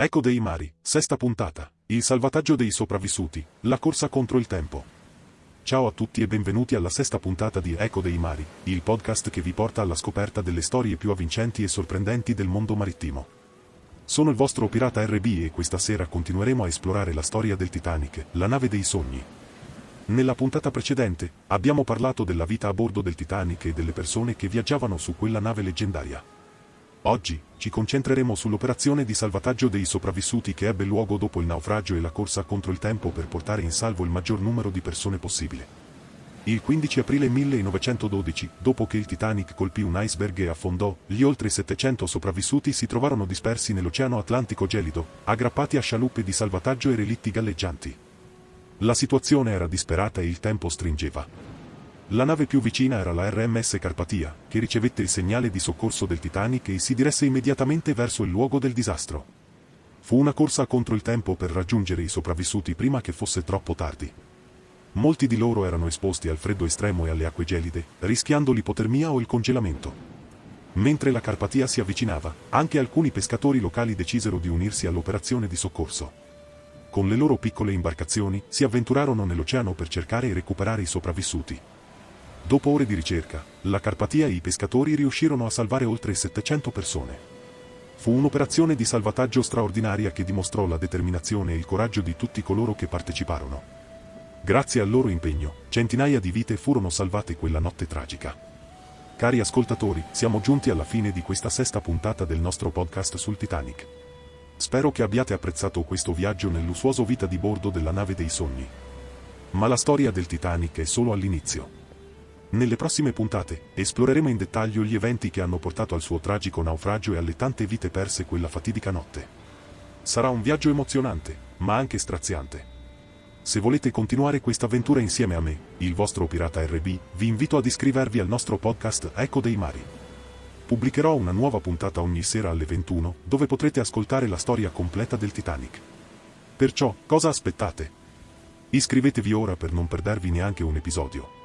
Eco dei mari, sesta puntata, il salvataggio dei sopravvissuti, la corsa contro il tempo. Ciao a tutti e benvenuti alla sesta puntata di Eco dei mari, il podcast che vi porta alla scoperta delle storie più avvincenti e sorprendenti del mondo marittimo. Sono il vostro pirata RB e questa sera continueremo a esplorare la storia del Titanic, la nave dei sogni. Nella puntata precedente, abbiamo parlato della vita a bordo del Titanic e delle persone che viaggiavano su quella nave leggendaria. Oggi, ci concentreremo sull'operazione di salvataggio dei sopravvissuti che ebbe luogo dopo il naufragio e la corsa contro il tempo per portare in salvo il maggior numero di persone possibile. Il 15 aprile 1912, dopo che il Titanic colpì un iceberg e affondò, gli oltre 700 sopravvissuti si trovarono dispersi nell'Oceano Atlantico gelido, aggrappati a scialuppe di salvataggio e relitti galleggianti. La situazione era disperata e il tempo stringeva. La nave più vicina era la RMS Carpatia, che ricevette il segnale di soccorso del Titanic e si diresse immediatamente verso il luogo del disastro. Fu una corsa contro il tempo per raggiungere i sopravvissuti prima che fosse troppo tardi. Molti di loro erano esposti al freddo estremo e alle acque gelide, rischiando l'ipotermia o il congelamento. Mentre la Carpatia si avvicinava, anche alcuni pescatori locali decisero di unirsi all'operazione di soccorso. Con le loro piccole imbarcazioni, si avventurarono nell'oceano per cercare e recuperare i sopravvissuti. Dopo ore di ricerca, la Carpatia e i pescatori riuscirono a salvare oltre 700 persone. Fu un'operazione di salvataggio straordinaria che dimostrò la determinazione e il coraggio di tutti coloro che parteciparono. Grazie al loro impegno, centinaia di vite furono salvate quella notte tragica. Cari ascoltatori, siamo giunti alla fine di questa sesta puntata del nostro podcast sul Titanic. Spero che abbiate apprezzato questo viaggio nel lussuoso vita di bordo della nave dei sogni. Ma la storia del Titanic è solo all'inizio. Nelle prossime puntate, esploreremo in dettaglio gli eventi che hanno portato al suo tragico naufragio e alle tante vite perse quella fatidica notte. Sarà un viaggio emozionante, ma anche straziante. Se volete continuare questa avventura insieme a me, il vostro pirata RB, vi invito ad iscrivervi al nostro podcast Eco dei Mari. Pubblicherò una nuova puntata ogni sera alle 21, dove potrete ascoltare la storia completa del Titanic. Perciò, cosa aspettate? Iscrivetevi ora per non perdervi neanche un episodio.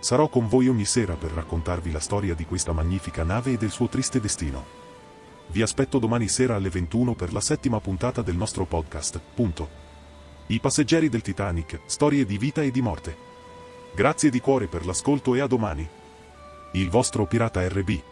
Sarò con voi ogni sera per raccontarvi la storia di questa magnifica nave e del suo triste destino. Vi aspetto domani sera alle 21 per la settima puntata del nostro podcast, punto. I passeggeri del Titanic, storie di vita e di morte. Grazie di cuore per l'ascolto e a domani. Il vostro pirata RB.